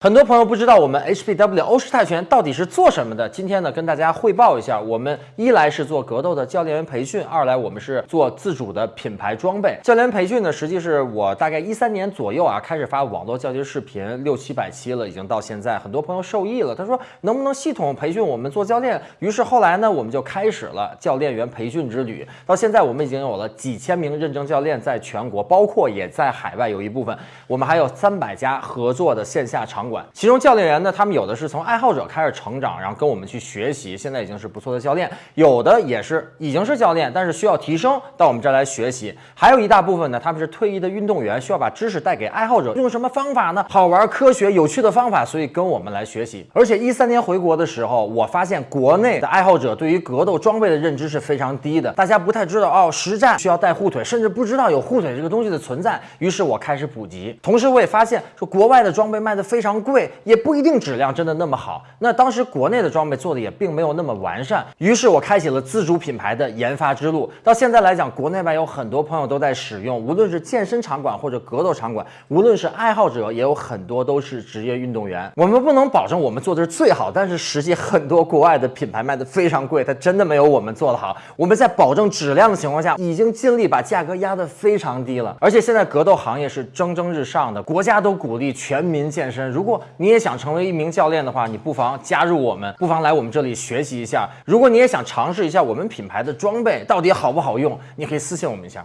很多朋友不知道我们 HPW 欧式泰拳到底是做什么的。今天呢，跟大家汇报一下，我们一来是做格斗的教练员培训，二来我们是做自主的品牌装备。教练员培训呢，实际是我大概一三年左右啊，开始发网络教学视频，六七百期了，已经到现在，很多朋友受益了。他说能不能系统培训我们做教练？于是后来呢，我们就开始了教练员培训之旅。到现在，我们已经有了几千名认证教练，在全国，包括也在海外有一部分。我们还有三百家合作的线下场馆，其中教练员呢，他们有的是从爱好者开始成长，然后跟我们去学习，现在已经是不错的教练；有的也是已经是教练，但是需要提升，到我们这儿来学习。还有一大部分呢，他们是退役的运动员，需要把知识带给爱好者，用什么方法呢？好玩、科学、有趣的方法，所以跟我们来学习。而且一三年回国的时候，我发现国内的爱好者对于格斗装备的认知是非常低的，大家不太知道哦，实战需要带护腿，甚至不知道有护腿这个东西的存在。于是我开始普及。同时，我也发现说国外的装备卖的非常贵，也不一定质量真的那么好。那当时国内的装备做的也并没有那么完善，于是我开启了自主品牌的研发之路。到现在来讲，国内外有很多朋友都在使用，无论是健身场馆或者格斗场馆，无论是爱好者，也有很多都是职业运动员。我们不能保证我们做的是最好，但是实际很多国外的品牌卖的非常贵，它真的没有我们做的好。我们在保证质量的情况下，已经尽力把价格压得非常低了。而且现在格斗行业是蒸蒸日上的。国家都鼓励全民健身。如果你也想成为一名教练的话，你不妨加入我们，不妨来我们这里学习一下。如果你也想尝试一下我们品牌的装备到底好不好用，你可以私信我们一下。